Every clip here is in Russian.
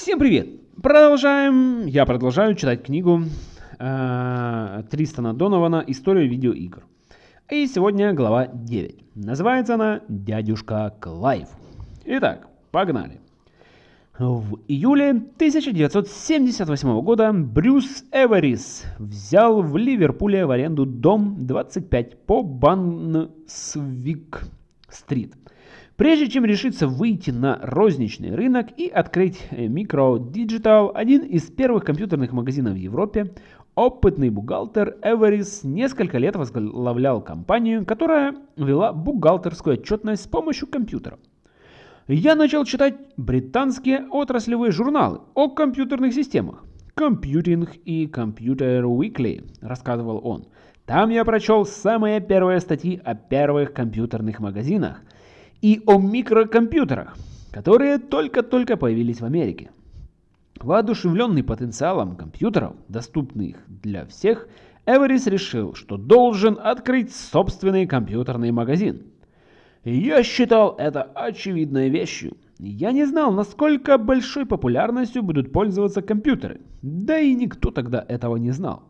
Всем привет! Продолжаем, я продолжаю читать книгу э, Тристана Донована «История видеоигр». И сегодня глава 9. Называется она «Дядюшка Клайв». Итак, погнали. В июле 1978 года Брюс Эверис взял в Ливерпуле в аренду дом 25 по Брансвик-стрит – Прежде чем решиться выйти на розничный рынок и открыть Micro Digital, один из первых компьютерных магазинов в Европе, опытный бухгалтер Эверис несколько лет возглавлял компанию, которая вела бухгалтерскую отчетность с помощью компьютера. Я начал читать британские отраслевые журналы о компьютерных системах. Computing и Computer Weekly, рассказывал он. Там я прочел самые первые статьи о первых компьютерных магазинах – и о микрокомпьютерах, которые только-только появились в Америке. Воодушевленный потенциалом компьютеров, доступных для всех, Эверис решил, что должен открыть собственный компьютерный магазин. Я считал это очевидной вещью. Я не знал, насколько большой популярностью будут пользоваться компьютеры, да и никто тогда этого не знал.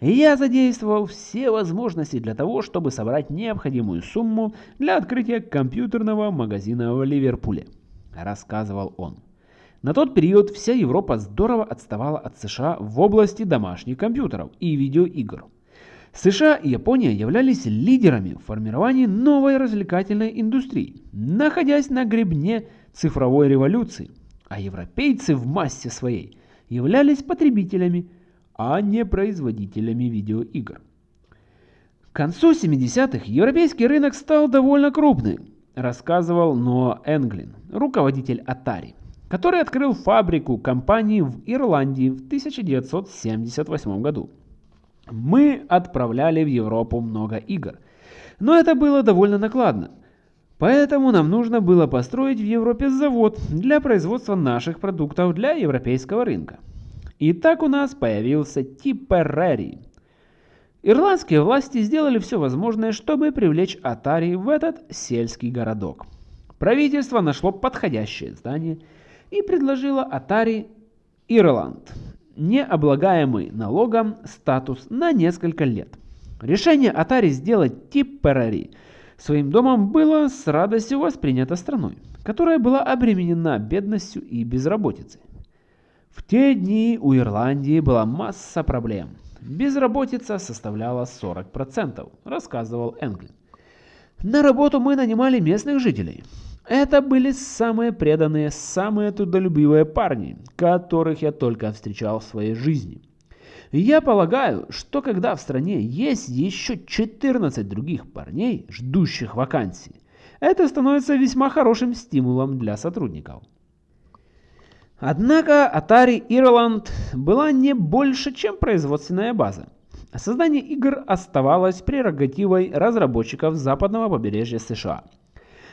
Я задействовал все возможности для того, чтобы собрать необходимую сумму для открытия компьютерного магазина в Ливерпуле, рассказывал он. На тот период вся Европа здорово отставала от США в области домашних компьютеров и видеоигр. США и Япония являлись лидерами в формировании новой развлекательной индустрии, находясь на гребне цифровой революции, а европейцы в массе своей являлись потребителями – а не производителями видеоигр. К концу 70-х европейский рынок стал довольно крупным, рассказывал Ноа Энглин, руководитель Atari, который открыл фабрику компании в Ирландии в 1978 году. Мы отправляли в Европу много игр, но это было довольно накладно. Поэтому нам нужно было построить в Европе завод для производства наших продуктов для европейского рынка. И так у нас появился Типперари. Ирландские власти сделали все возможное, чтобы привлечь Атари в этот сельский городок. Правительство нашло подходящее здание и предложило Атари Ирланд, не облагаемый налогом статус на несколько лет. Решение Атари сделать Типперари своим домом было с радостью воспринято страной, которая была обременена бедностью и безработицей. В те дни у Ирландии была масса проблем. Безработица составляла 40%, рассказывал Энглин. На работу мы нанимали местных жителей. Это были самые преданные, самые трудолюбивые парни, которых я только встречал в своей жизни. Я полагаю, что когда в стране есть еще 14 других парней, ждущих вакансий, это становится весьма хорошим стимулом для сотрудников. Однако Atari Ireland была не больше, чем производственная база. Создание игр оставалось прерогативой разработчиков западного побережья США.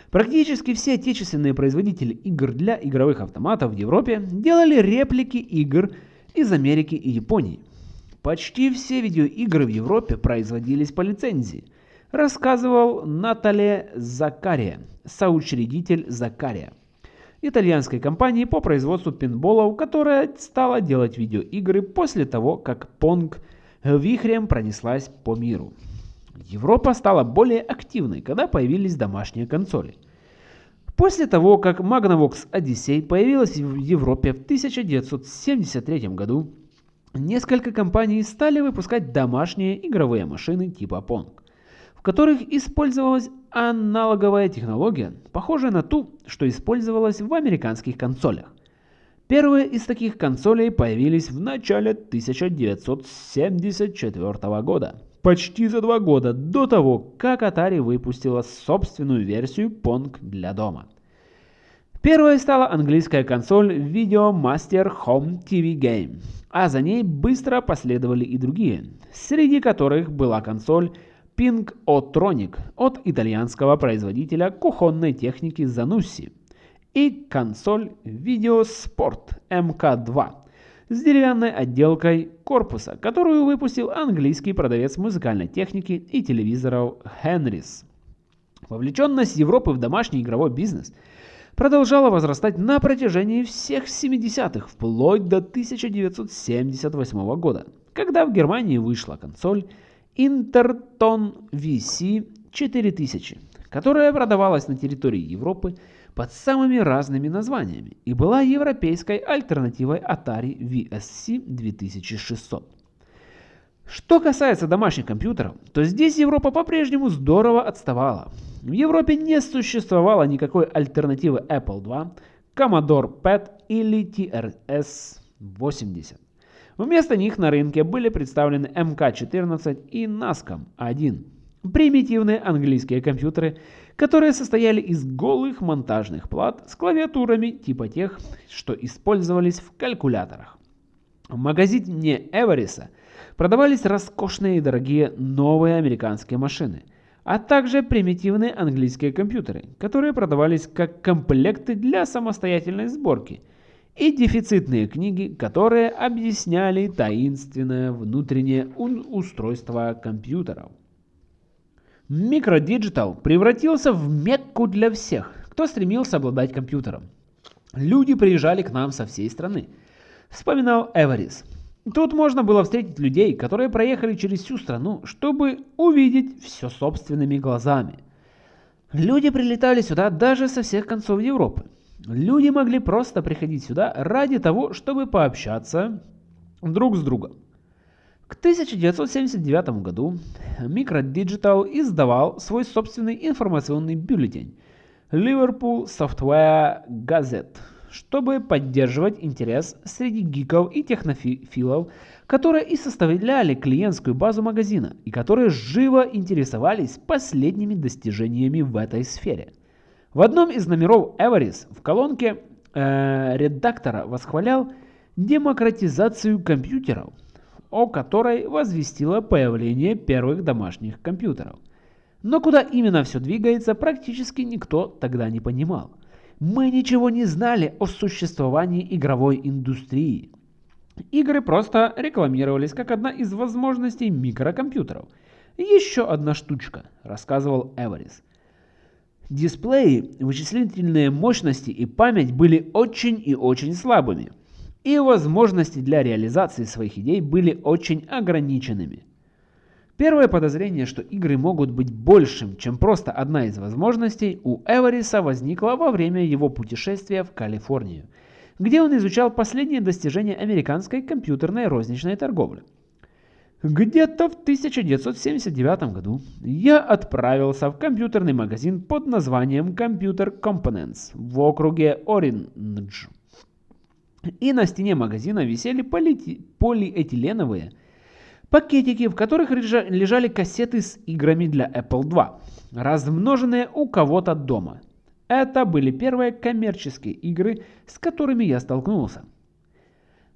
Практически все отечественные производители игр для игровых автоматов в Европе делали реплики игр из Америки и Японии. Почти все видеоигры в Европе производились по лицензии, рассказывал Натале Закария, соучредитель Закария итальянской компании по производству пинболов, которая стала делать видеоигры после того, как Pong вихрем пронеслась по миру. Европа стала более активной, когда появились домашние консоли. После того, как Magnavox Odyssey появилась в Европе в 1973 году, несколько компаний стали выпускать домашние игровые машины типа Pong в которых использовалась аналоговая технология, похожая на ту, что использовалась в американских консолях. Первые из таких консолей появились в начале 1974 года, почти за два года до того, как Atari выпустила собственную версию Pong для дома. Первой стала английская консоль Video Master Home TV Game, а за ней быстро последовали и другие, среди которых была консоль Ping O-Tronic от итальянского производителя кухонной техники Zanussi и консоль Videosport MK2 с деревянной отделкой корпуса, которую выпустил английский продавец музыкальной техники и телевизоров Henrys. Вовлеченность Европы в домашний игровой бизнес продолжала возрастать на протяжении всех 70-х, вплоть до 1978 года, когда в Германии вышла консоль Interton VC 4000, которая продавалась на территории Европы под самыми разными названиями и была европейской альтернативой Atari VSC 2600. Что касается домашних компьютеров, то здесь Европа по-прежнему здорово отставала. В Европе не существовало никакой альтернативы Apple II, Commodore PET или TRS-80. Вместо них на рынке были представлены MK14 и NASCOM-1. Примитивные английские компьютеры, которые состояли из голых монтажных плат с клавиатурами типа тех, что использовались в калькуляторах. В магазине Эвериса продавались роскошные и дорогие новые американские машины, а также примитивные английские компьютеры, которые продавались как комплекты для самостоятельной сборки, и дефицитные книги, которые объясняли таинственное внутреннее устройство компьютеров. Микродиджитал превратился в мекку для всех, кто стремился обладать компьютером. Люди приезжали к нам со всей страны, вспоминал Эверис. Тут можно было встретить людей, которые проехали через всю страну, чтобы увидеть все собственными глазами. Люди прилетали сюда даже со всех концов Европы. Люди могли просто приходить сюда ради того, чтобы пообщаться друг с другом. К 1979 году Microdigital издавал свой собственный информационный бюллетень Liverpool Software Gazette – чтобы поддерживать интерес среди гиков и технофилов, которые и составляли клиентскую базу магазина и которые живо интересовались последними достижениями в этой сфере. В одном из номеров Эверис в колонке э, редактора восхвалял демократизацию компьютеров, о которой возвестило появление первых домашних компьютеров. Но куда именно все двигается, практически никто тогда не понимал. Мы ничего не знали о существовании игровой индустрии. Игры просто рекламировались как одна из возможностей микрокомпьютеров. Еще одна штучка, рассказывал Эверис. Дисплеи, вычислительные мощности и память были очень и очень слабыми. И возможности для реализации своих идей были очень ограниченными. Первое подозрение, что игры могут быть большим, чем просто одна из возможностей, у Эвариса возникло во время его путешествия в Калифорнию, где он изучал последние достижения американской компьютерной розничной торговли. Где-то в 1979 году я отправился в компьютерный магазин под названием Computer Components в округе Ориндж. И на стене магазина висели полиэтиленовые Пакетики, в которых лежали кассеты с играми для Apple II, размноженные у кого-то дома. Это были первые коммерческие игры, с которыми я столкнулся.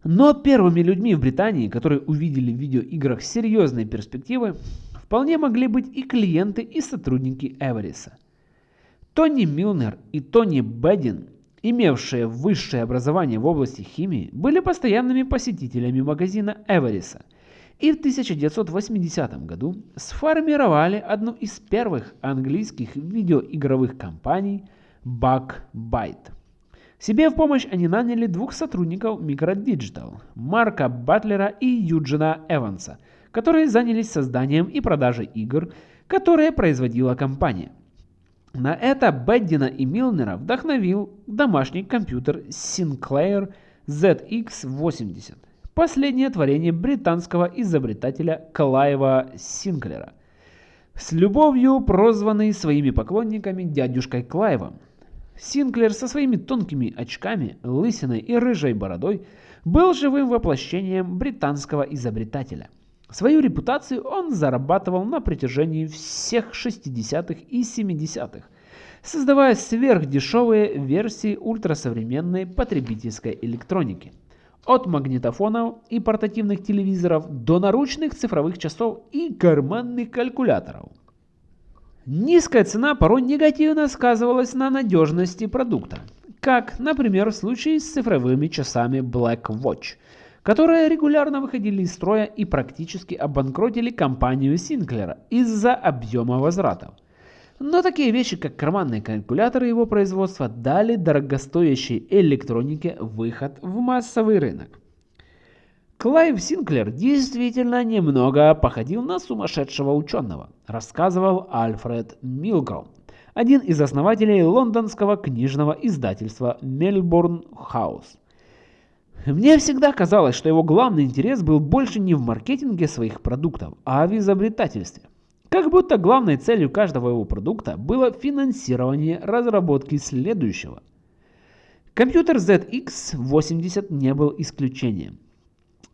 Но первыми людьми в Британии, которые увидели в видеоиграх серьезные перспективы, вполне могли быть и клиенты, и сотрудники Эвериса. Тони Милнер и Тони Беддин, имевшие высшее образование в области химии, были постоянными посетителями магазина Эвериса – и в 1980 году сформировали одну из первых английских видеоигровых компаний Bugbyte. Себе в помощь они наняли двух сотрудников Microdigital, Марка Батлера и Юджина Эванса, которые занялись созданием и продажей игр, которые производила компания. На это Беддина и Милнера вдохновил домашний компьютер Sinclair ZX80, последнее творение британского изобретателя Клайва Синклера, с любовью прозванный своими поклонниками дядюшкой Клайвом. Синклер со своими тонкими очками, лысиной и рыжей бородой был живым воплощением британского изобретателя. Свою репутацию он зарабатывал на протяжении всех 60-х и 70-х, создавая сверхдешевые версии ультрасовременной потребительской электроники – от магнитофонов и портативных телевизоров до наручных цифровых часов и карманных калькуляторов. Низкая цена порой негативно сказывалась на надежности продукта, как, например, в случае с цифровыми часами Black Watch, которые регулярно выходили из строя и практически обанкротили компанию Синклера из-за объема возвратов. Но такие вещи, как карманные калькуляторы его производства, дали дорогостоящей электронике выход в массовый рынок. Клайв Синклер действительно немного походил на сумасшедшего ученого, рассказывал Альфред Милгром, один из основателей лондонского книжного издательства Мельбурн Хаус. Мне всегда казалось, что его главный интерес был больше не в маркетинге своих продуктов, а в изобретательстве. Как будто главной целью каждого его продукта было финансирование разработки следующего. Компьютер ZX80 не был исключением.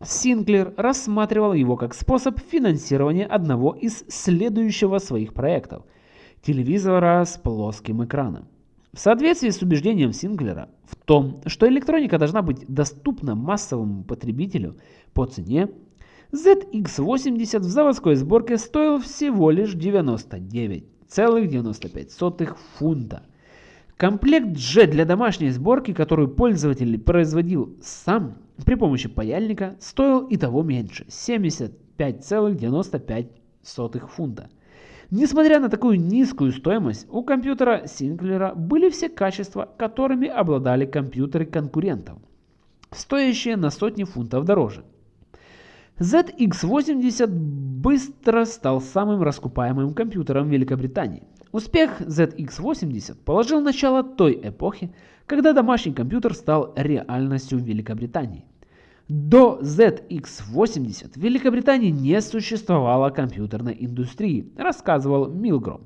Синклер рассматривал его как способ финансирования одного из следующего своих проектов – телевизора с плоским экраном. В соответствии с убеждением Синклера в том, что электроника должна быть доступна массовому потребителю по цене, ZX80 в заводской сборке стоил всего лишь 99,95 фунта. Комплект же для домашней сборки, которую пользователь производил сам при помощи паяльника, стоил и того меньше – 75,95 фунта. Несмотря на такую низкую стоимость, у компьютера Синклера были все качества, которыми обладали компьютеры конкурентов, стоящие на сотни фунтов дороже. ZX80 быстро стал самым раскупаемым компьютером Великобритании. Успех ZX80 положил начало той эпохи, когда домашний компьютер стал реальностью в Великобритании. До ZX80 в Великобритании не существовало компьютерной индустрии, рассказывал Милгром,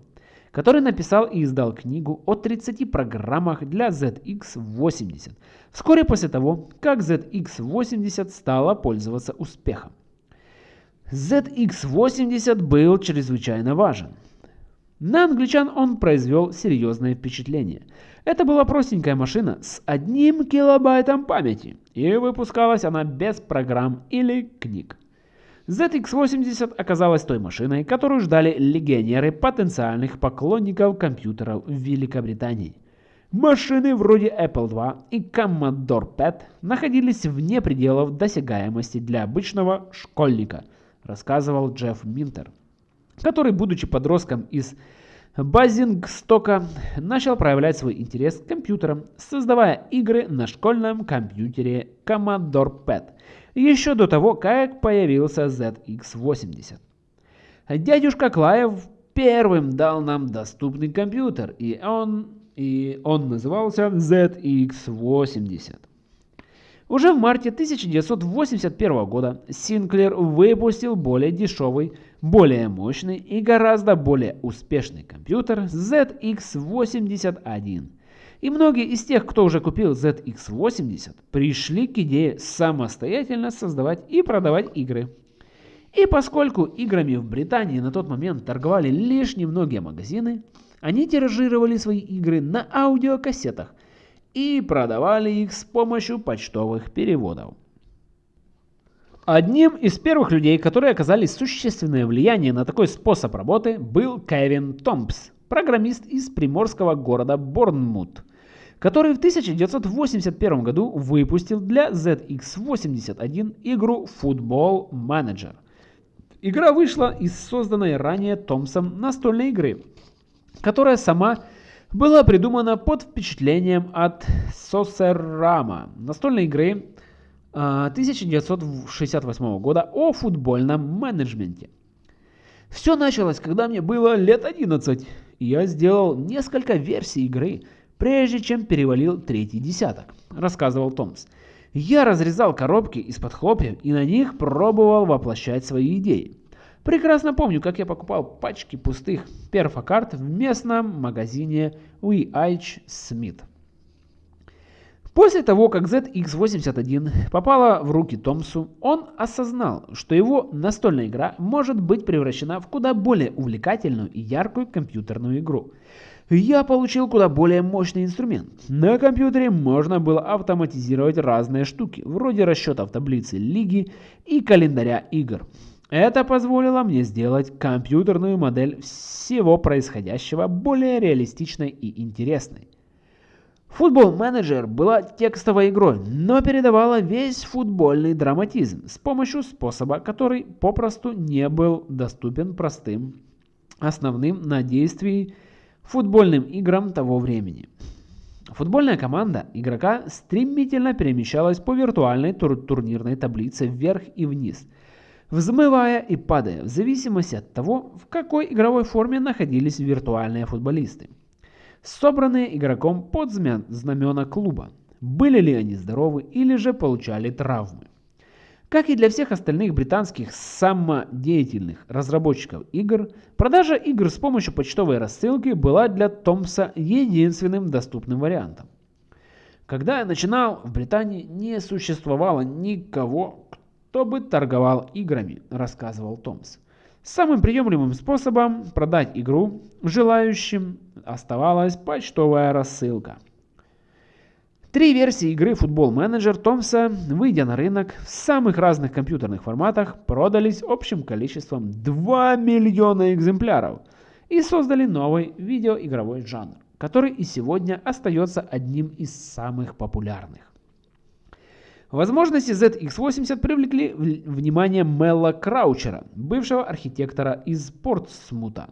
который написал и издал книгу о 30 программах для ZX80, вскоре после того, как ZX80 стала пользоваться успехом. ZX80 был чрезвычайно важен. На англичан он произвел серьезное впечатление. Это была простенькая машина с одним килобайтом памяти, и выпускалась она без программ или книг. ZX80 оказалась той машиной, которую ждали легионеры потенциальных поклонников компьютеров в Великобритании. Машины вроде Apple II и Commodore PET находились вне пределов досягаемости для обычного школьника, рассказывал Джефф Минтер который, будучи подростком из Базингстока, начал проявлять свой интерес к компьютерам, создавая игры на школьном компьютере Commodore PET, еще до того, как появился ZX80. Дядюшка Клаев первым дал нам доступный компьютер, и он, и он назывался ZX80. Уже в марте 1981 года Синклер выпустил более дешевый, более мощный и гораздо более успешный компьютер ZX81. И многие из тех, кто уже купил ZX80, пришли к идее самостоятельно создавать и продавать игры. И поскольку играми в Британии на тот момент торговали лишь немногие магазины, они тиражировали свои игры на аудиокассетах – и продавали их с помощью почтовых переводов. Одним из первых людей, которые оказали существенное влияние на такой способ работы, был Кевин Томпс, программист из приморского города Борнмут, который в 1981 году выпустил для ZX81 игру Football Manager. Игра вышла из созданной ранее Томпсом настольной игры, которая сама была придумана под впечатлением от Сосерама, настольной игры 1968 а, года о футбольном менеджменте. Все началось, когда мне было лет 11, и я сделал несколько версий игры, прежде чем перевалил третий десяток, рассказывал Томс. Я разрезал коробки из-под хлопьев и на них пробовал воплощать свои идеи. Прекрасно помню, как я покупал пачки пустых перфокарт в местном магазине WH Smith. После того, как ZX81 попала в руки Томсу, он осознал, что его настольная игра может быть превращена в куда более увлекательную и яркую компьютерную игру. Я получил куда более мощный инструмент. На компьютере можно было автоматизировать разные штуки, вроде расчетов таблицы лиги и календаря игр. Это позволило мне сделать компьютерную модель всего происходящего более реалистичной и интересной. Футбол менеджер была текстовой игрой, но передавала весь футбольный драматизм с помощью способа, который попросту не был доступен простым основным на действии футбольным играм того времени. Футбольная команда игрока стремительно перемещалась по виртуальной тур турнирной таблице вверх и вниз, взмывая и падая в зависимости от того, в какой игровой форме находились виртуальные футболисты, собранные игроком под знамена клуба, были ли они здоровы или же получали травмы. Как и для всех остальных британских самодеятельных разработчиков игр, продажа игр с помощью почтовой рассылки была для Томса единственным доступным вариантом. Когда я начинал, в Британии не существовало никого, кто бы торговал играми, рассказывал Томс. Самым приемлемым способом продать игру желающим оставалась почтовая рассылка. Три версии игры Football Manager Томса, выйдя на рынок в самых разных компьютерных форматах, продались общим количеством 2 миллиона экземпляров и создали новый видеоигровой жанр, который и сегодня остается одним из самых популярных. Возможности ZX80 привлекли внимание Мелла Краучера, бывшего архитектора из Портсмута.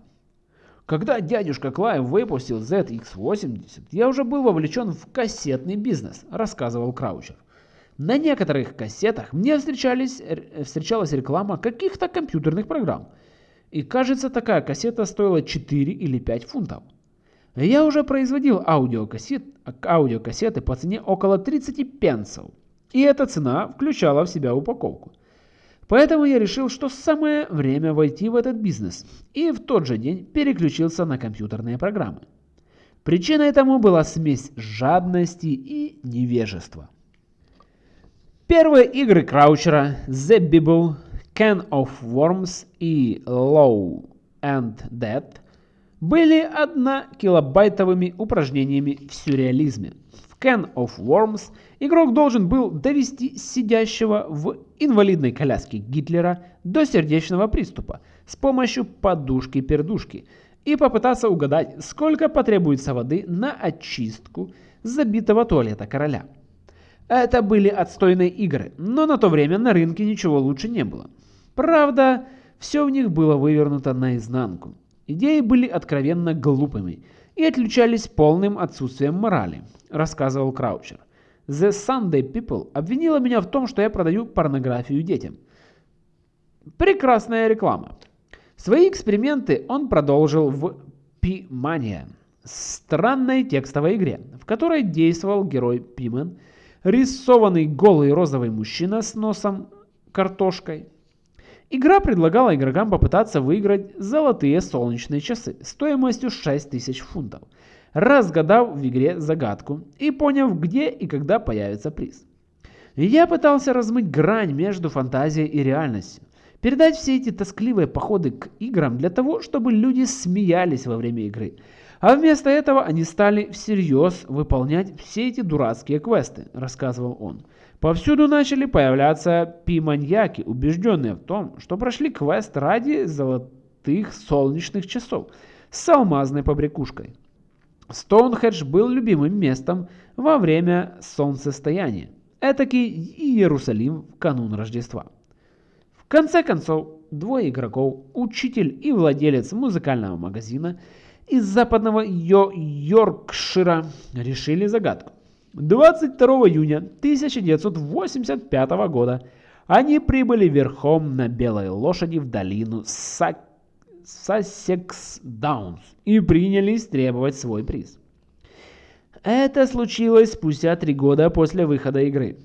Когда дядюшка Клайв выпустил ZX80, я уже был вовлечен в кассетный бизнес, рассказывал Краучер. На некоторых кассетах мне встречалась реклама каких-то компьютерных программ. И кажется, такая кассета стоила 4 или 5 фунтов. Я уже производил аудиокассет, аудиокассеты по цене около 30 пенсов. И эта цена включала в себя упаковку. Поэтому я решил, что самое время войти в этот бизнес, и в тот же день переключился на компьютерные программы. Причиной этому была смесь жадности и невежества. Первые игры Краучера The Bible, Can of Worms и Low and Dead были однокилобайтовыми упражнениями в сюрреализме. Can of Worms – Игрок должен был довести сидящего в инвалидной коляске Гитлера до сердечного приступа с помощью подушки-пердушки и попытаться угадать, сколько потребуется воды на очистку забитого туалета короля. Это были отстойные игры, но на то время на рынке ничего лучше не было. Правда, все в них было вывернуто наизнанку. Идеи были откровенно глупыми и отличались полным отсутствием морали, рассказывал Краучер. The Sunday People обвинила меня в том, что я продаю порнографию детям. Прекрасная реклама. Свои эксперименты он продолжил в P-Mania, странной текстовой игре, в которой действовал герой Пимен, рисованный голый розовый мужчина с носом картошкой. Игра предлагала игрокам попытаться выиграть золотые солнечные часы стоимостью 6000 фунтов – разгадав в игре загадку и поняв, где и когда появится приз. Я пытался размыть грань между фантазией и реальностью, передать все эти тоскливые походы к играм для того, чтобы люди смеялись во время игры, а вместо этого они стали всерьез выполнять все эти дурацкие квесты, рассказывал он. Повсюду начали появляться пи-маньяки, убежденные в том, что прошли квест ради золотых солнечных часов с алмазной побрякушкой. Стоунхедж был любимым местом во время солнцестояния, этакий Иерусалим в канун Рождества. В конце концов, двое игроков, учитель и владелец музыкального магазина из западного Йо Йоркшира решили загадку. 22 июня 1985 года они прибыли верхом на белой лошади в долину Сак Сассекс Даунс и принялись требовать свой приз. Это случилось спустя три года после выхода игры.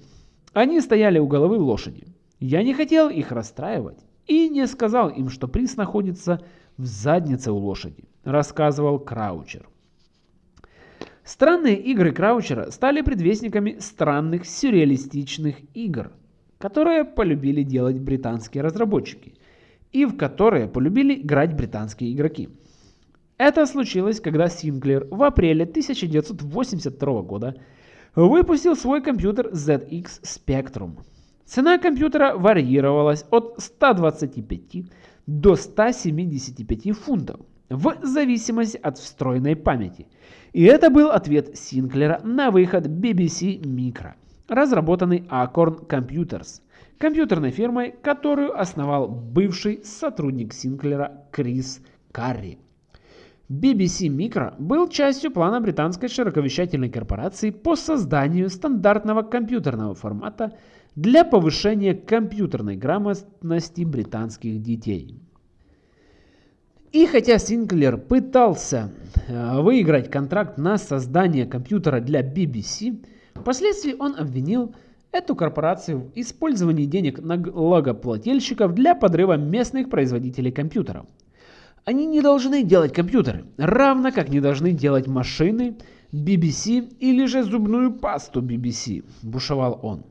Они стояли у головы лошади. Я не хотел их расстраивать и не сказал им, что приз находится в заднице у лошади, рассказывал Краучер. Странные игры Краучера стали предвестниками странных сюрреалистичных игр, которые полюбили делать британские разработчики и в которые полюбили играть британские игроки. Это случилось, когда Синклер в апреле 1982 года выпустил свой компьютер ZX Spectrum. Цена компьютера варьировалась от 125 до 175 фунтов в зависимости от встроенной памяти. И это был ответ Синклера на выход BBC Micro, разработанный Acorn Computers – компьютерной фирмой, которую основал бывший сотрудник Синклера Крис Карри. BBC Micro был частью плана британской широковещательной корпорации по созданию стандартного компьютерного формата для повышения компьютерной грамотности британских детей. И хотя Синклер пытался э, выиграть контракт на создание компьютера для BBC, впоследствии он обвинил эту корпорацию в использовании денег налогоплательщиков для подрыва местных производителей компьютеров. Они не должны делать компьютеры, равно как не должны делать машины BBC или же зубную пасту BBC, бушевал он.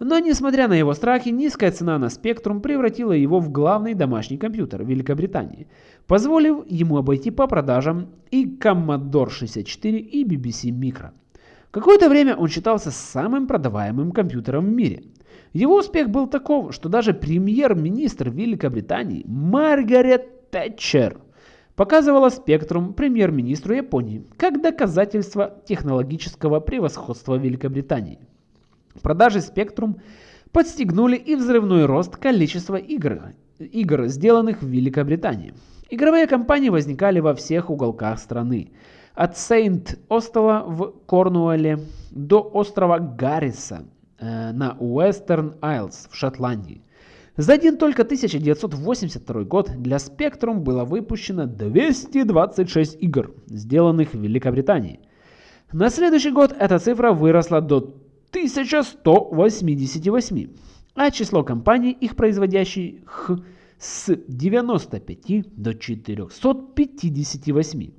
Но несмотря на его страхи, низкая цена на Spectrum превратила его в главный домашний компьютер Великобритании, позволив ему обойти по продажам и Commodore 64 и BBC Micro. Какое-то время он считался самым продаваемым компьютером в мире. Его успех был таков, что даже премьер-министр Великобритании Маргарет Тэтчер показывала Spectrum премьер-министру Японии как доказательство технологического превосходства Великобритании. Продажи Spectrum подстегнули и взрывной рост количества игр, игр, сделанных в Великобритании. Игровые компании возникали во всех уголках страны. От Сейнт-Остола в Корнуолле до острова Гарриса э, на Уэстерн Айлс в Шотландии. За один только 1982 год для Spectrum было выпущено 226 игр, сделанных в Великобритании. На следующий год эта цифра выросла до 1188, а число компаний, их производящих, с 95 до 458.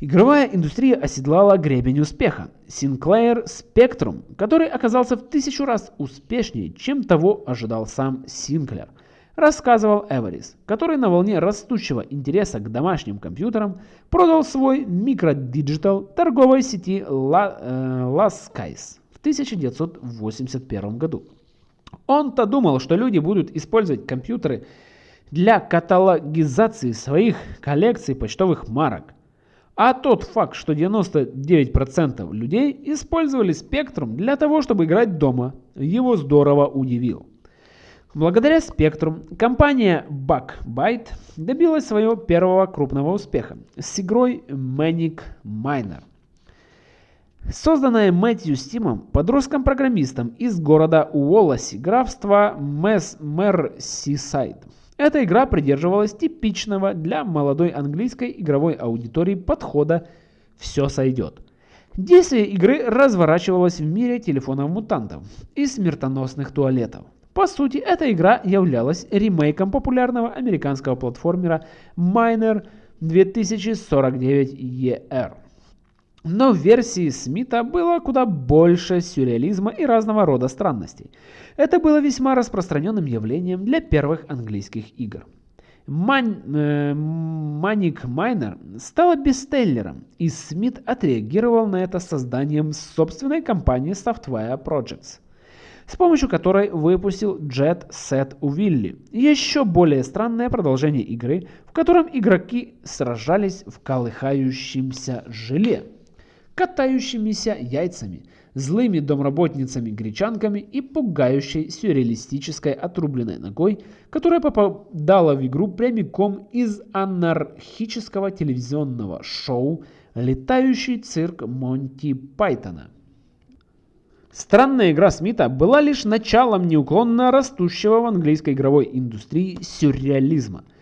Игровая индустрия оседлала гребень успеха. Sinclair Spectrum, который оказался в тысячу раз успешнее, чем того ожидал сам Синклер, рассказывал Эверис, который на волне растущего интереса к домашним компьютерам продал свой микродиджитал торговой сети La, э, в 1981 году. Он-то думал, что люди будут использовать компьютеры для каталогизации своих коллекций почтовых марок. А тот факт, что 99% людей использовали Spectrum для того, чтобы играть дома, его здорово удивил. Благодаря Spectrum компания Bugbyte добилась своего первого крупного успеха с игрой Manic Miner. Созданная Мэтью Стимом, подростком-программистом из города Уолласи, графства Мерсисайд. Эта игра придерживалась типичного для молодой английской игровой аудитории подхода «все сойдет». Действие игры разворачивалось в мире телефонов-мутантов и смертоносных туалетов. По сути, эта игра являлась ремейком популярного американского платформера Miner 2049ER. Но в версии Смита было куда больше сюрреализма и разного рода странностей. Это было весьма распространенным явлением для первых английских игр. Э, Manic Miner стала бестселлером, и Смит отреагировал на это созданием собственной компании Software Projects, с помощью которой выпустил Jet Set Willy, еще более странное продолжение игры, в котором игроки сражались в колыхающемся желе катающимися яйцами, злыми домработницами-гречанками и пугающей сюрреалистической отрубленной ногой, которая попадала в игру прямиком из анархического телевизионного шоу «Летающий цирк Монти Пайтона». Странная игра Смита была лишь началом неуклонно растущего в английской игровой индустрии сюрреализма –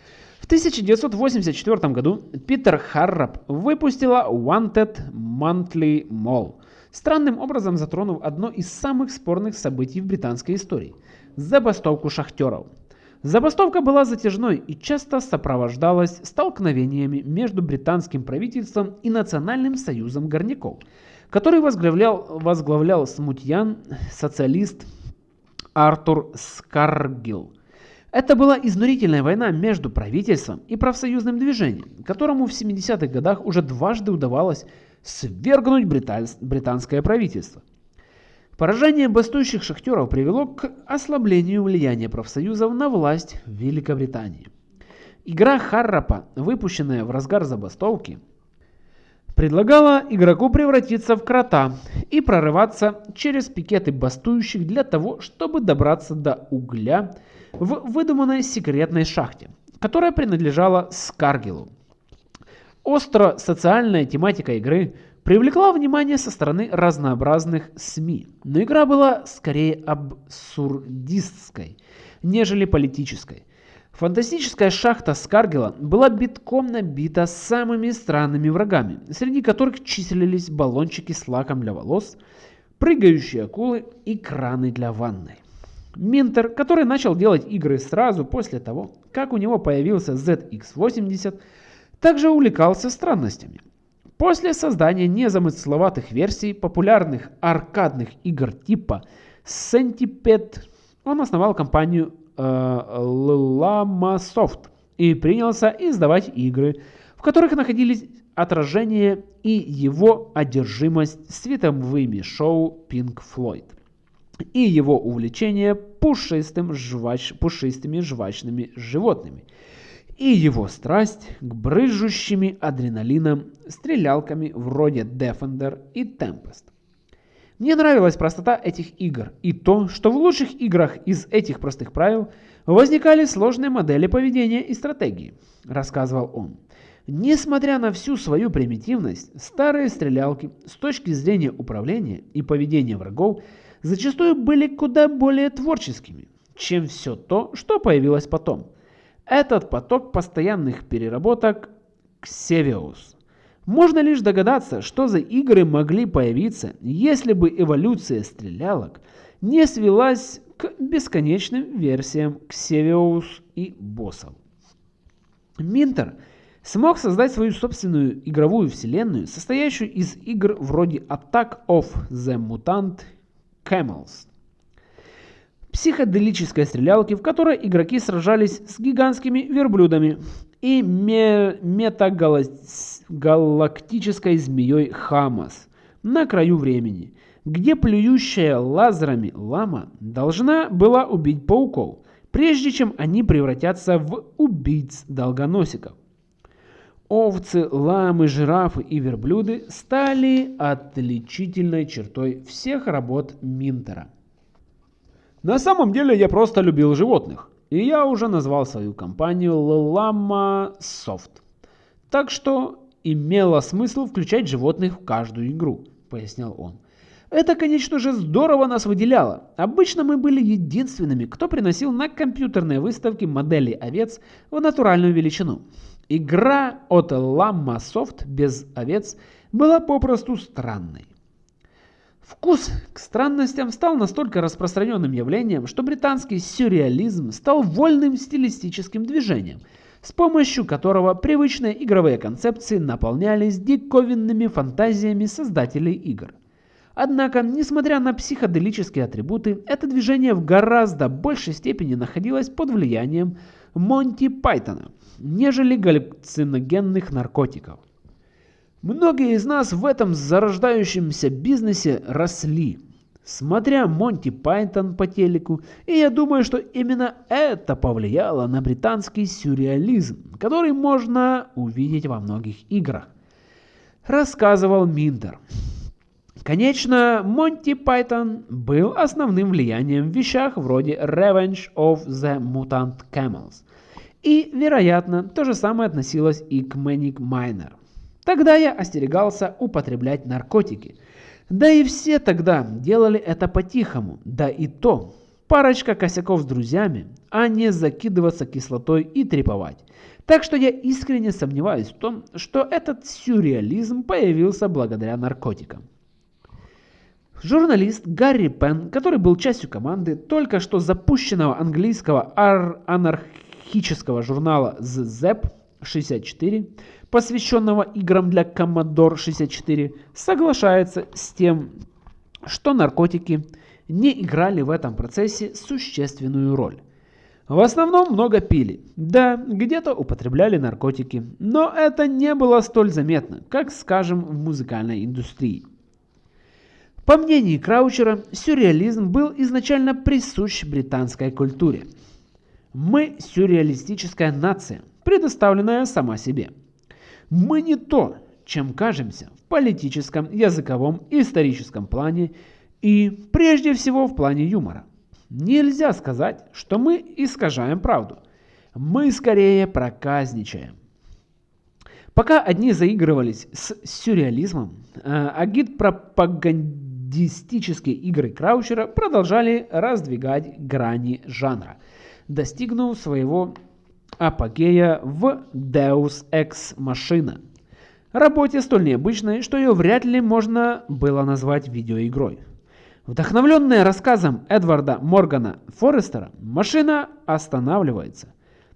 в 1984 году Питер Харрап выпустила Wanted Monthly Mall, странным образом затронув одно из самых спорных событий в британской истории – забастовку шахтеров. Забастовка была затяжной и часто сопровождалась столкновениями между британским правительством и Национальным союзом горняков, который возглавлял, возглавлял смутьян социалист Артур Скаргилл. Это была изнурительная война между правительством и профсоюзным движением, которому в 70-х годах уже дважды удавалось свергнуть британское правительство. Поражение бастующих шахтеров привело к ослаблению влияния профсоюзов на власть в Великобритании. Игра Харрапа, выпущенная в разгар забастовки, предлагала игроку превратиться в крота и прорываться через пикеты бастующих для того, чтобы добраться до угля в выдуманной секретной шахте, которая принадлежала Скаргилу. Остро социальная тематика игры привлекла внимание со стороны разнообразных СМИ, но игра была скорее абсурдистской, нежели политической. Фантастическая шахта Скаргела была битком набита самыми странными врагами, среди которых числились баллончики с лаком для волос, прыгающие акулы и краны для ванной. Минтер, который начал делать игры сразу после того, как у него появился ZX80, также увлекался странностями. После создания незамысловатых версий популярных аркадных игр типа Centipede, он основал компанию э, Lamasoft и принялся издавать игры, в которых находились отражение и его одержимость световыми шоу Pink Floyd и его увлечение пушистым жвач, пушистыми жвачными животными – и его страсть к брызжущими адреналином стрелялками вроде Defender и Tempest. Мне нравилась простота этих игр и то, что в лучших играх из этих простых правил возникали сложные модели поведения и стратегии, рассказывал он. Несмотря на всю свою примитивность, старые стрелялки с точки зрения управления и поведения врагов зачастую были куда более творческими, чем все то, что появилось потом. Этот поток постоянных переработок – Ксевиус. Можно лишь догадаться, что за игры могли появиться, если бы эволюция стрелялок не свелась к бесконечным версиям Ксевиус и боссов. Минтер смог создать свою собственную игровую вселенную, состоящую из игр вроде Attack of the Mutant Camels, психоделической стрелялки, в которой игроки сражались с гигантскими верблюдами и метагалактической змеей Хамас на краю времени, где плюющая лазерами лама должна была убить пауков, прежде чем они превратятся в убийц-долгоносиков. Овцы, ламы, жирафы и верблюды стали отличительной чертой всех работ Минтера. На самом деле я просто любил животных. И я уже назвал свою компанию Llama Soft. Так что имело смысл включать животных в каждую игру, пояснял он. Это, конечно же, здорово нас выделяло. Обычно мы были единственными, кто приносил на компьютерные выставки модели овец в натуральную величину. Игра от Llama Soft без овец была попросту странной. Вкус к странностям стал настолько распространенным явлением, что британский сюрреализм стал вольным стилистическим движением, с помощью которого привычные игровые концепции наполнялись диковинными фантазиями создателей игр. Однако, несмотря на психоделические атрибуты, это движение в гораздо большей степени находилось под влиянием Монти Пайтона, нежели галлюциногенных наркотиков. Многие из нас в этом зарождающемся бизнесе росли, смотря Монти Пайтон по телеку, и я думаю, что именно это повлияло на британский сюрреализм, который можно увидеть во многих играх. Рассказывал Минтер. Конечно, Монти Пайтон был основным влиянием в вещах вроде Revenge of the Mutant Camels. И, вероятно, то же самое относилось и к Manic Miner. Тогда я остерегался употреблять наркотики. Да и все тогда делали это по-тихому, да и то. Парочка косяков с друзьями, а не закидываться кислотой и треповать. Так что я искренне сомневаюсь в том, что этот сюрреализм появился благодаря наркотикам. Журналист Гарри Пен, который был частью команды только что запущенного английского анархического журнала The Zep 64, посвященного играм для Commodore 64, соглашается с тем, что наркотики не играли в этом процессе существенную роль. В основном много пили. Да, где-то употребляли наркотики, но это не было столь заметно, как, скажем, в музыкальной индустрии. По мнению Краучера, сюрреализм был изначально присущ британской культуре. Мы сюрреалистическая нация, предоставленная сама себе. Мы не то, чем кажемся в политическом, языковом и историческом плане и, прежде всего, в плане юмора. Нельзя сказать, что мы искажаем правду. Мы скорее проказничаем. Пока одни заигрывались с сюрреализмом, а гид-пропагандистические игры Краучера продолжали раздвигать грани жанра, достигнув своего апогея в Deus Ex Machina, работе столь необычной, что ее вряд ли можно было назвать видеоигрой. Вдохновленная рассказом Эдварда Моргана Форестера, машина останавливается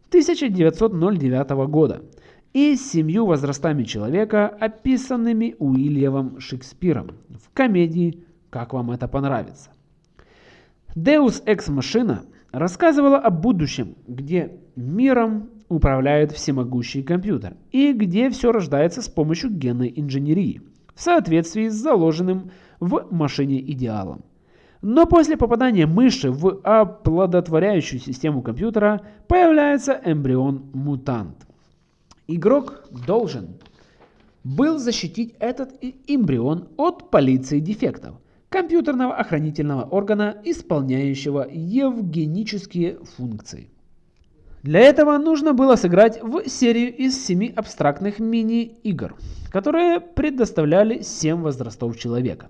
1909 года и семью возрастами человека, описанными Уильямом Шекспиром в комедии «Как вам это понравится». Deus Ex Machina рассказывала о будущем, где миром управляет всемогущий компьютер и где все рождается с помощью генной инженерии в соответствии с заложенным в машине идеалом. Но после попадания мыши в оплодотворяющую систему компьютера появляется эмбрион-мутант. Игрок должен был защитить этот эмбрион от полиции дефектов, компьютерного охранительного органа, исполняющего евгенические функции. Для этого нужно было сыграть в серию из семи абстрактных мини-игр, которые предоставляли 7 возрастов человека.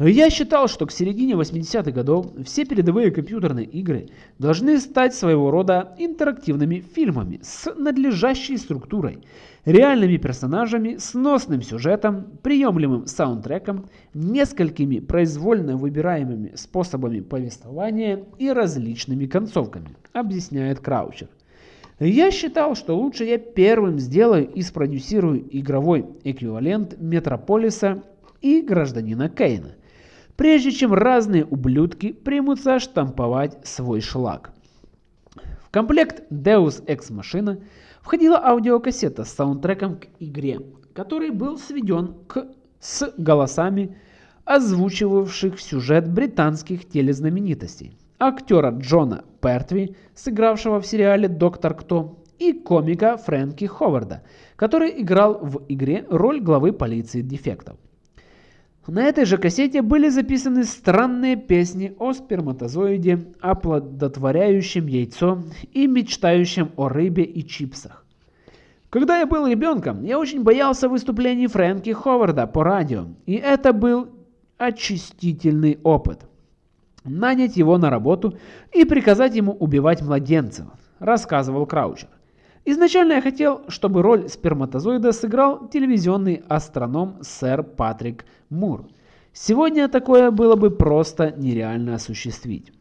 Я считал, что к середине 80-х годов все передовые компьютерные игры должны стать своего рода интерактивными фильмами с надлежащей структурой, реальными персонажами, сносным сюжетом, приемлемым саундтреком, несколькими произвольно выбираемыми способами повествования и различными концовками, объясняет Краучер. Я считал, что лучше я первым сделаю и спродюсирую игровой эквивалент Метрополиса и Гражданина Кейна – прежде чем разные ублюдки примутся штамповать свой шлак. В комплект Deus Ex Machina входила аудиокассета с саундтреком к игре, который был сведен к, с голосами озвучивавших сюжет британских телезнаменитостей, актера Джона Пертви, сыгравшего в сериале «Доктор Кто», и комика Фрэнки Ховарда, который играл в игре роль главы полиции дефектов. На этой же кассете были записаны странные песни о сперматозоиде, оплодотворяющем яйцо и мечтающем о рыбе и чипсах. Когда я был ребенком, я очень боялся выступлений Фрэнки Ховарда по радио, и это был очистительный опыт. Нанять его на работу и приказать ему убивать младенцев, рассказывал Краучер. Изначально я хотел, чтобы роль сперматозоида сыграл телевизионный астроном сэр Патрик Мур. Сегодня такое было бы просто нереально осуществить.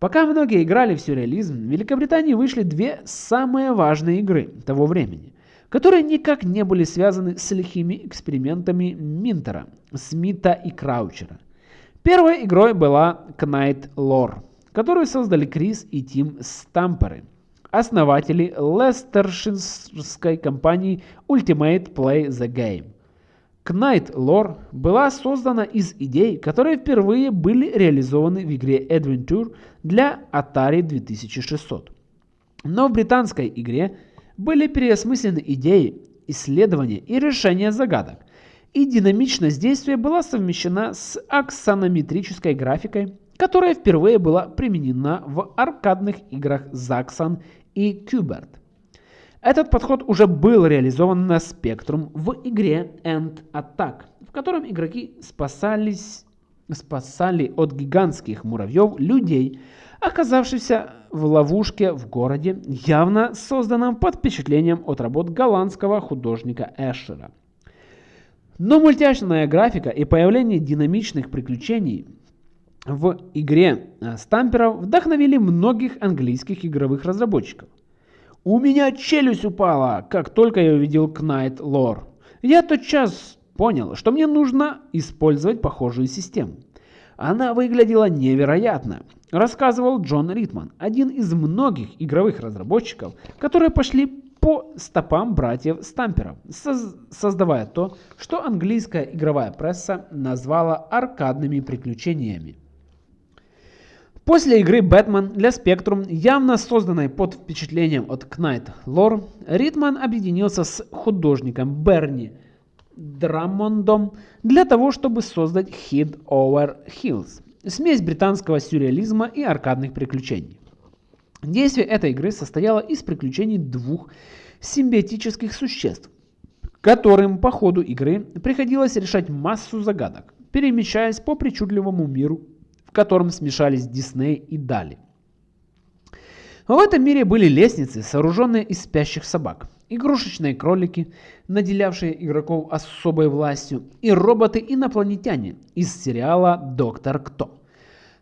Пока многие играли в сюрреализм, в Великобритании вышли две самые важные игры того времени, которые никак не были связаны с лихими экспериментами Минтера, Смита и Краучера. Первой игрой была Knight Lore, которую создали Крис и Тим Стамперы – основатели лестерширской компании Ultimate Play the Game. Knight Lore была создана из идей, которые впервые были реализованы в игре Adventure для Atari 2600. Но в британской игре были переосмыслены идеи, исследования и решения загадок, и динамичность действия была совмещена с аксонометрической графикой, которая впервые была применена в аркадных играх Zaxxon и Qbert. Этот подход уже был реализован на Spectrum в игре End Attack, в котором игроки спасались, спасали от гигантских муравьев людей, оказавшихся в ловушке в городе, явно созданном под впечатлением от работ голландского художника Эшера. Но мультяшная графика и появление динамичных приключений в игре э, стамперов вдохновили многих английских игровых разработчиков. У меня челюсть упала, как только я увидел Knight Lore. Я тотчас понял, что мне нужно использовать похожую систему. Она выглядела невероятно, рассказывал Джон Ритман, один из многих игровых разработчиков, которые пошли по стопам братьев Стамперов, создавая то, что английская игровая пресса назвала аркадными приключениями. После игры Бэтмен для Spectrum, явно созданной под впечатлением от Knight Lore, Ритман объединился с художником Берни Драмондом для того, чтобы создать Hid Over Hills, смесь британского сюрреализма и аркадных приключений. Действие этой игры состояло из приключений двух симбиотических существ, которым по ходу игры приходилось решать массу загадок, перемещаясь по причудливому миру, в котором смешались Дисней и Дали. В этом мире были лестницы, сооруженные из спящих собак, игрушечные кролики, наделявшие игроков особой властью, и роботы-инопланетяне из сериала «Доктор Кто»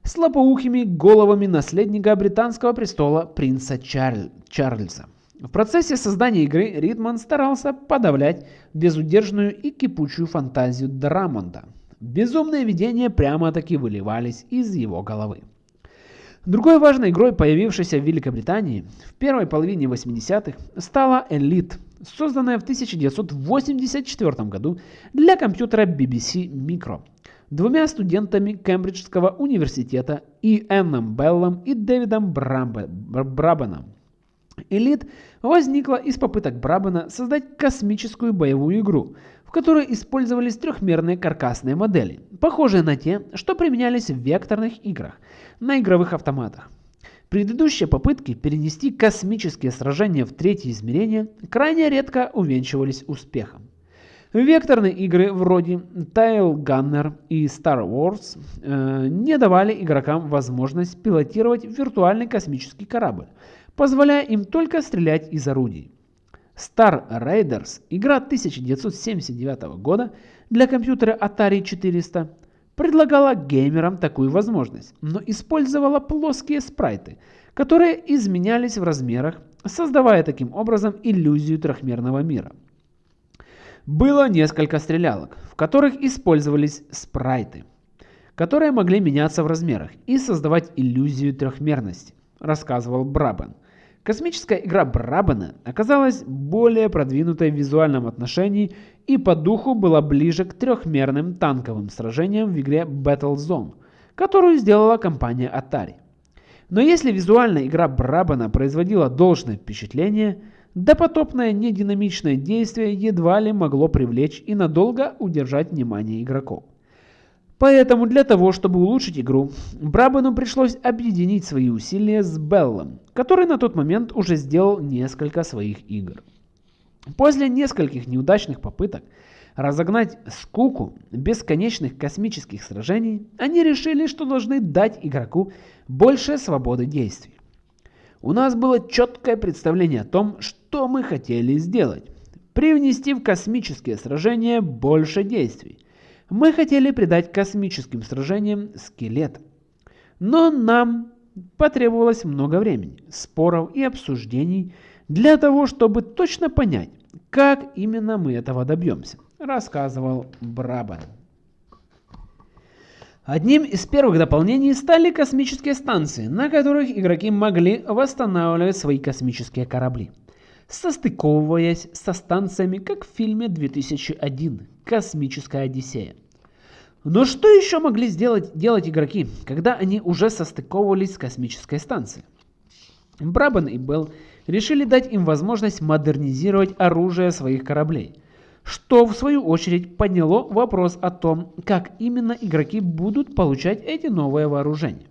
с лопоухими головами наследника британского престола принца Чарль... Чарльза. В процессе создания игры Ридман старался подавлять безудержную и кипучую фантазию Драмонда. Безумные видения прямо-таки выливались из его головы. Другой важной игрой, появившейся в Великобритании в первой половине 80-х, стала Elite, созданная в 1984 году для компьютера BBC Micro двумя студентами Кембриджского университета И. Энном Беллом и Дэвидом Брабаном. Elite возникла из попыток Брабана создать космическую боевую игру, которой использовались трехмерные каркасные модели, похожие на те, что применялись в векторных играх – на игровых автоматах. Предыдущие попытки перенести космические сражения в третье измерение крайне редко увенчивались успехом. Векторные игры вроде Tile Gunner и Star Wars э, не давали игрокам возможность пилотировать виртуальный космический корабль, позволяя им только стрелять из орудий. Star Raiders, игра 1979 года для компьютера Atari 400, предлагала геймерам такую возможность, но использовала плоские спрайты, которые изменялись в размерах, создавая таким образом иллюзию трехмерного мира. Было несколько стрелялок, в которых использовались спрайты, которые могли меняться в размерах и создавать иллюзию трехмерности, рассказывал Брабан. Космическая игра Брабана оказалась более продвинутой в визуальном отношении и по духу была ближе к трехмерным танковым сражениям в игре Battlezone, которую сделала компания Atari. Но если визуальная игра Брабана производила должное впечатление, допотопное нединамичное действие едва ли могло привлечь и надолго удержать внимание игроков. Поэтому для того, чтобы улучшить игру, Брабану пришлось объединить свои усилия с Беллом, который на тот момент уже сделал несколько своих игр. После нескольких неудачных попыток разогнать скуку бесконечных космических сражений, они решили, что должны дать игроку больше свободы действий. У нас было четкое представление о том, что мы хотели сделать. Привнести в космические сражения больше действий мы хотели придать космическим сражениям скелет. Но нам потребовалось много времени, споров и обсуждений для того, чтобы точно понять, как именно мы этого добьемся, рассказывал Брабан. Одним из первых дополнений стали космические станции, на которых игроки могли восстанавливать свои космические корабли, состыковываясь со станциями, как в фильме 2001 Космическая Одиссея. Но что еще могли сделать, делать игроки, когда они уже состыковывались с космической станцией? Брабан и Белл решили дать им возможность модернизировать оружие своих кораблей, что в свою очередь подняло вопрос о том, как именно игроки будут получать эти новые вооружения.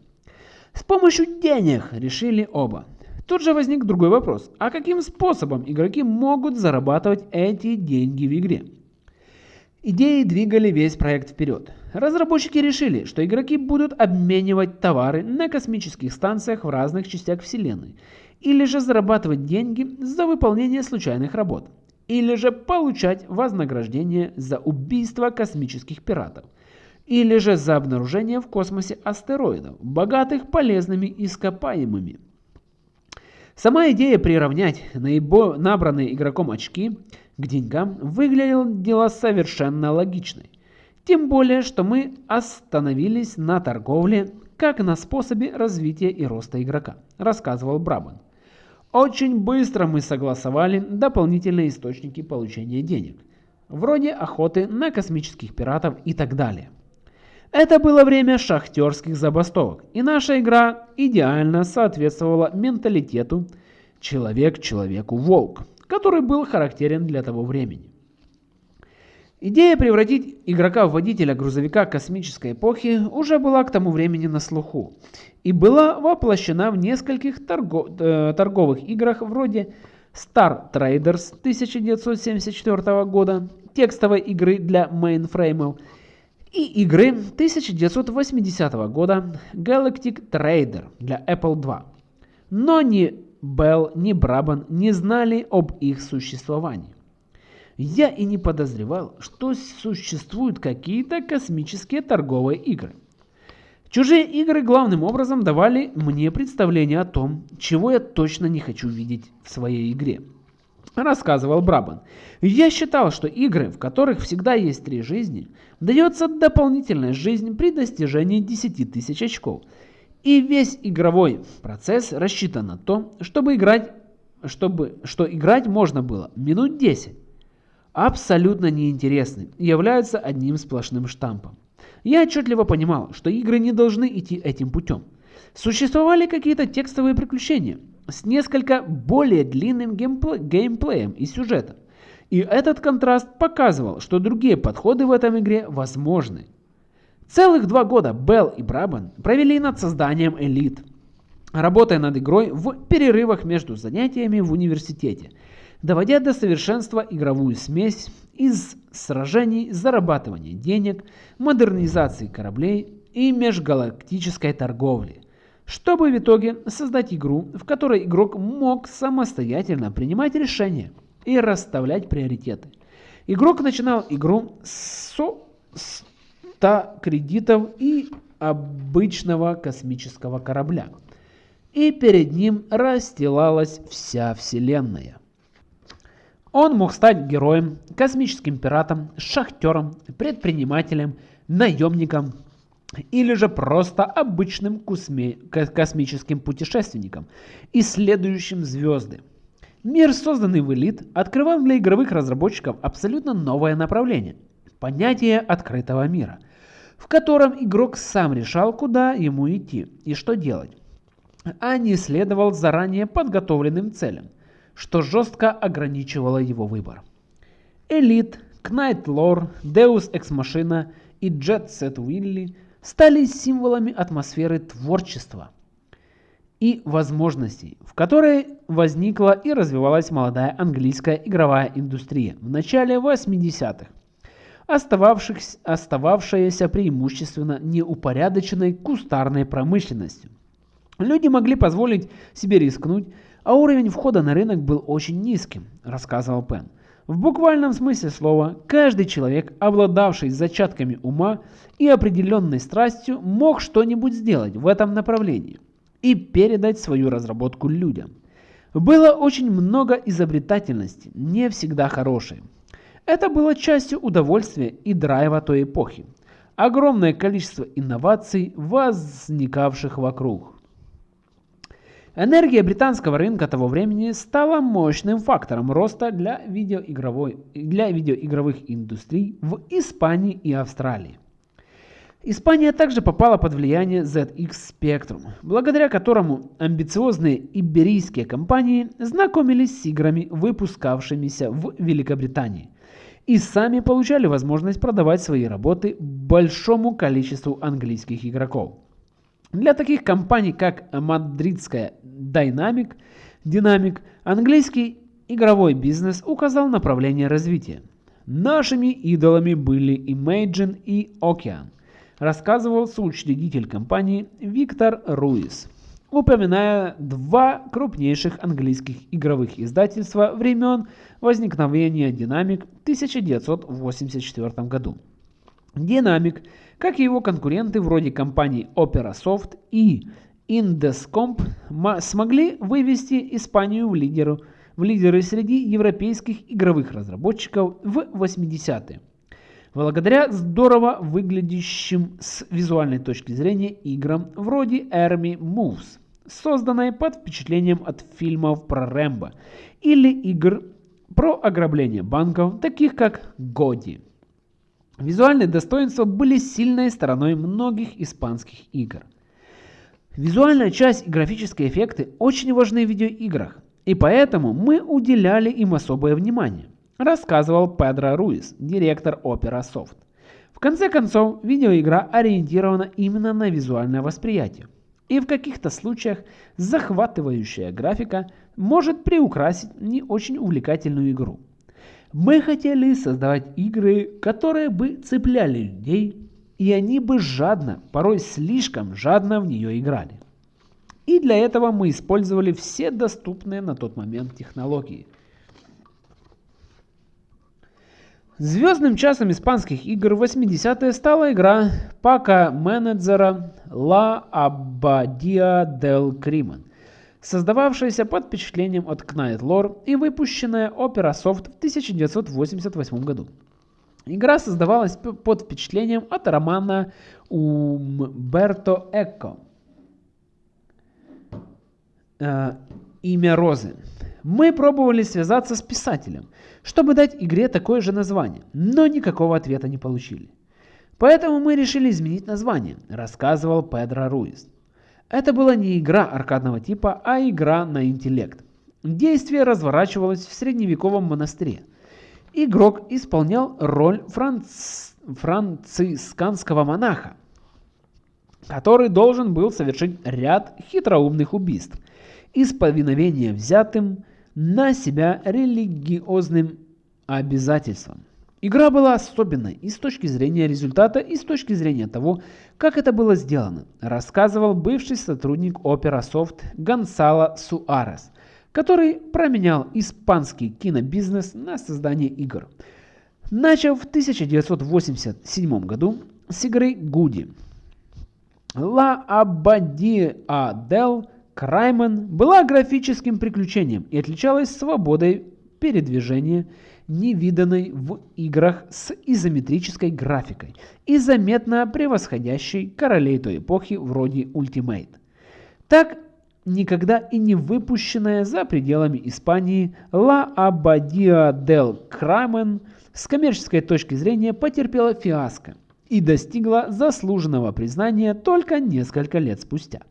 С помощью денег решили оба. Тут же возник другой вопрос, а каким способом игроки могут зарабатывать эти деньги в игре? Идеи двигали весь проект вперед. Разработчики решили, что игроки будут обменивать товары на космических станциях в разных частях Вселенной, или же зарабатывать деньги за выполнение случайных работ, или же получать вознаграждение за убийство космических пиратов, или же за обнаружение в космосе астероидов, богатых полезными ископаемыми. Сама идея приравнять наибо... набранные игроком очки – к деньгам выглядело совершенно логичной. Тем более, что мы остановились на торговле как на способе развития и роста игрока, рассказывал Брабан. Очень быстро мы согласовали дополнительные источники получения денег, вроде охоты на космических пиратов и так далее. Это было время шахтерских забастовок, и наша игра идеально соответствовала менталитету «человек человеку волк» который был характерен для того времени. Идея превратить игрока в водителя грузовика космической эпохи уже была к тому времени на слуху и была воплощена в нескольких торго э, торговых играх вроде Star Traders 1974 года, текстовой игры для мейнфреймов, и игры 1980 года Galactic Trader для Apple II. Но ни Белл, ни Брабан не знали об их существовании. Я и не подозревал, что существуют какие-то космические торговые игры. Чужие игры главным образом давали мне представление о том, чего я точно не хочу видеть в своей игре. Рассказывал Брабан. Я считал, что игры, в которых всегда есть три жизни, дается дополнительная жизнь при достижении 10 тысяч очков. И весь игровой процесс рассчитан на то, чтобы играть, чтобы, что играть можно было минут 10 абсолютно неинтересны являются одним сплошным штампом. Я отчетливо понимал, что игры не должны идти этим путем. Существовали какие-то текстовые приключения с несколько более длинным геймпле геймплеем и сюжетом. И этот контраст показывал, что другие подходы в этом игре возможны. Целых два года Белл и Брабан провели над созданием элит, работая над игрой в перерывах между занятиями в университете – доводя до совершенства игровую смесь из сражений, зарабатывания денег, модернизации кораблей и межгалактической торговли, чтобы в итоге создать игру, в которой игрок мог самостоятельно принимать решения и расставлять приоритеты. Игрок начинал игру со 100 кредитов и обычного космического корабля. И перед ним расстилалась вся Вселенная. Он мог стать героем, космическим пиратом, шахтером, предпринимателем, наемником или же просто обычным космическим путешественником, исследующим звезды. Мир, созданный в Elite, открывал для игровых разработчиков абсолютно новое направление – понятие открытого мира, в котором игрок сам решал, куда ему идти и что делать, а не следовал заранее подготовленным целям что жестко ограничивало его выбор. Элит, Knight Lore, Deus Ex Machina и Jet Set Willy стали символами атмосферы творчества и возможностей, в которой возникла и развивалась молодая английская игровая индустрия в начале 80-х, остававшаяся преимущественно неупорядоченной кустарной промышленностью. Люди могли позволить себе рискнуть а уровень входа на рынок был очень низким, рассказывал Пен. В буквальном смысле слова, каждый человек, обладавший зачатками ума и определенной страстью, мог что-нибудь сделать в этом направлении и передать свою разработку людям. Было очень много изобретательности, не всегда хорошей. Это было частью удовольствия и драйва той эпохи. Огромное количество инноваций, возникавших вокруг. Энергия британского рынка того времени стала мощным фактором роста для, видеоигровой, для видеоигровых индустрий в Испании и Австралии. Испания также попала под влияние ZX Spectrum, благодаря которому амбициозные иберийские компании знакомились с играми, выпускавшимися в Великобритании, и сами получали возможность продавать свои работы большому количеству английских игроков. Для таких компаний, как мадридская Dynamic, Dynamic, английский игровой бизнес указал направление развития. Нашими идолами были Imagine и Ocean, рассказывал соучредитель компании Виктор Руис, упоминая два крупнейших английских игровых издательства времен возникновения Dynamic в 1984 году. Dynamic – как и его конкуренты вроде компаний OperaSoft и Indescomp смогли вывести Испанию в, лидеру, в лидеры среди европейских игровых разработчиков в 80-е. Благодаря здорово выглядящим с визуальной точки зрения играм вроде Army Moves, созданной под впечатлением от фильмов про Рэмбо или игр про ограбление банков, таких как Годи. Визуальные достоинства были сильной стороной многих испанских игр. Визуальная часть и графические эффекты очень важны в видеоиграх, и поэтому мы уделяли им особое внимание, рассказывал Педро Руис, директор Opera Soft. В конце концов, видеоигра ориентирована именно на визуальное восприятие. И в каких-то случаях захватывающая графика может приукрасить не очень увлекательную игру. Мы хотели создавать игры, которые бы цепляли людей, и они бы жадно, порой слишком жадно в нее играли. И для этого мы использовали все доступные на тот момент технологии. Звездным часом испанских игр в 80-е стала игра Пака менеджера La Abadia del Crimen, создававшаяся под впечатлением от Knight Lore и выпущенная Opera Soft в 1988 году. Игра создавалась под впечатлением от романа Умберто Эко э, «Имя Розы». Мы пробовали связаться с писателем, чтобы дать игре такое же название, но никакого ответа не получили. Поэтому мы решили изменить название, рассказывал Педро Руис. Это была не игра аркадного типа, а игра на интеллект. Действие разворачивалось в средневековом монастыре. Игрок исполнял роль франц... францисканского монаха, который должен был совершить ряд хитроумных убийств из повиновения взятым на себя религиозным обязательством. Игра была особенной и с точки зрения результата, и с точки зрения того, как это было сделано, рассказывал бывший сотрудник Opera Soft Гонсало Суарес, который променял испанский кинобизнес на создание игр. Начав в 1987 году с игры Гуди. La Abadia del Краймен была графическим приключением и отличалась свободой передвижения, невиданной в играх с изометрической графикой и заметно превосходящей королей той эпохи вроде Ultimate. Так, никогда и не выпущенная за пределами Испании La Abadia del Crimen с коммерческой точки зрения потерпела фиаско и достигла заслуженного признания только несколько лет спустя.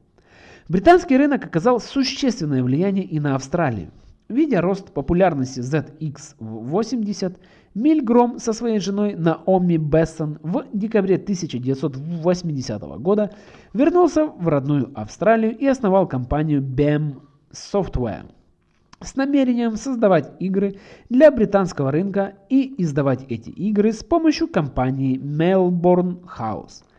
Британский рынок оказал существенное влияние и на Австралию. Видя рост популярности ZX80, Мильгром со своей женой Наоми Бессон в декабре 1980 года вернулся в родную Австралию и основал компанию BEM Software с намерением создавать игры для британского рынка и издавать эти игры с помощью компании Melbourne House –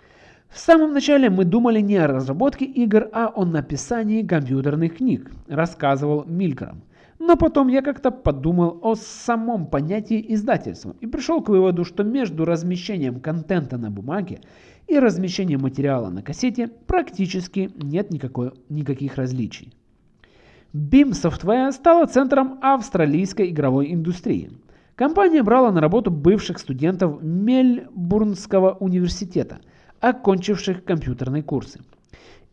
в самом начале мы думали не о разработке игр, а о написании компьютерных книг, рассказывал Милькром. Но потом я как-то подумал о самом понятии издательства и пришел к выводу, что между размещением контента на бумаге и размещением материала на кассете практически нет никакой, никаких различий. BIM Software стала центром австралийской игровой индустрии. Компания брала на работу бывших студентов Мельбурнского университета – окончивших компьютерные курсы.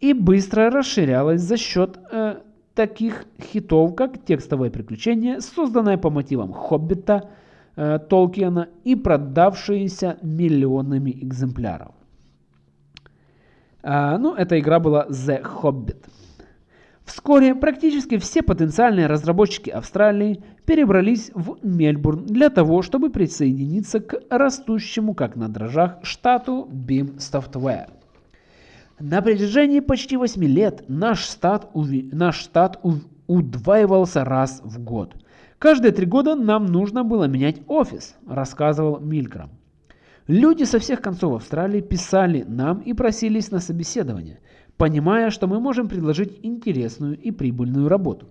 И быстро расширялась за счет э, таких хитов, как «Текстовое приключение», созданное по мотивам «Хоббита» э, Толкиена и продавшееся миллионами экземпляров. А, ну, эта игра была The Hobbit. Вскоре практически все потенциальные разработчики Австралии перебрались в Мельбурн для того, чтобы присоединиться к растущему как на дрожжах штату BIM Software. На протяжении почти 8 лет наш штат, уви... наш штат у... удваивался раз в год. Каждые три года нам нужно было менять офис, рассказывал Милькрам. Люди со всех концов Австралии писали нам и просились на собеседование – понимая, что мы можем предложить интересную и прибыльную работу.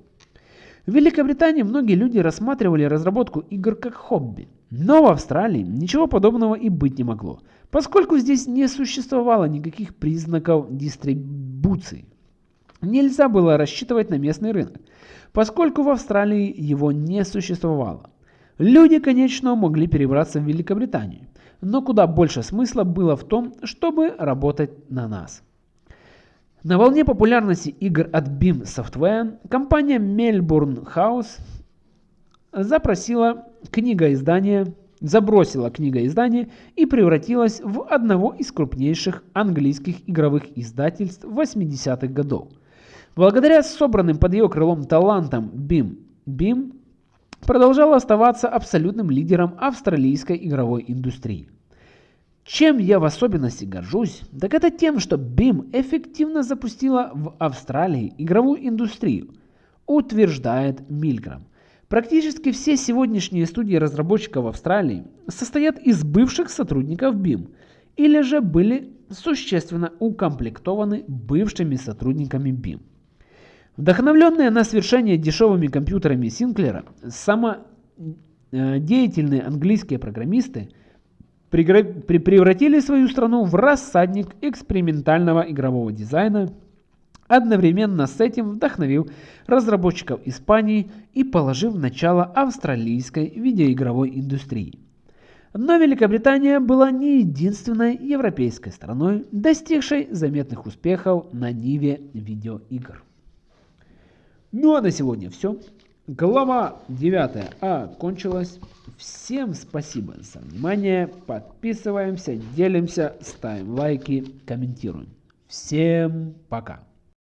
В Великобритании многие люди рассматривали разработку игр как хобби, но в Австралии ничего подобного и быть не могло, поскольку здесь не существовало никаких признаков дистрибуции. Нельзя было рассчитывать на местный рынок, поскольку в Австралии его не существовало. Люди, конечно, могли перебраться в Великобританию, но куда больше смысла было в том, чтобы работать на нас. На волне популярности игр от BIM Software компания Melbourne House запросила книгоиздание, забросила книгоиздание и превратилась в одного из крупнейших английских игровых издательств 80-х годов. Благодаря собранным под ее крылом талантам BIM, BIM продолжал оставаться абсолютным лидером австралийской игровой индустрии. Чем я в особенности горжусь, так это тем, что BIM эффективно запустила в Австралии игровую индустрию, утверждает Мильграм. Практически все сегодняшние студии разработчиков Австралии состоят из бывших сотрудников BIM или же были существенно укомплектованы бывшими сотрудниками BIM. Вдохновленные на свершение дешевыми компьютерами Синклера, самодеятельные английские программисты превратили свою страну в рассадник экспериментального игрового дизайна одновременно с этим вдохновив разработчиков Испании и положив начало австралийской видеоигровой индустрии. Но Великобритания была не единственной европейской страной, достигшей заметных успехов на ниве видеоигр. Ну а на сегодня все. Глава 9 окончилась. Всем спасибо за внимание. Подписываемся, делимся, ставим лайки, комментируем. Всем пока.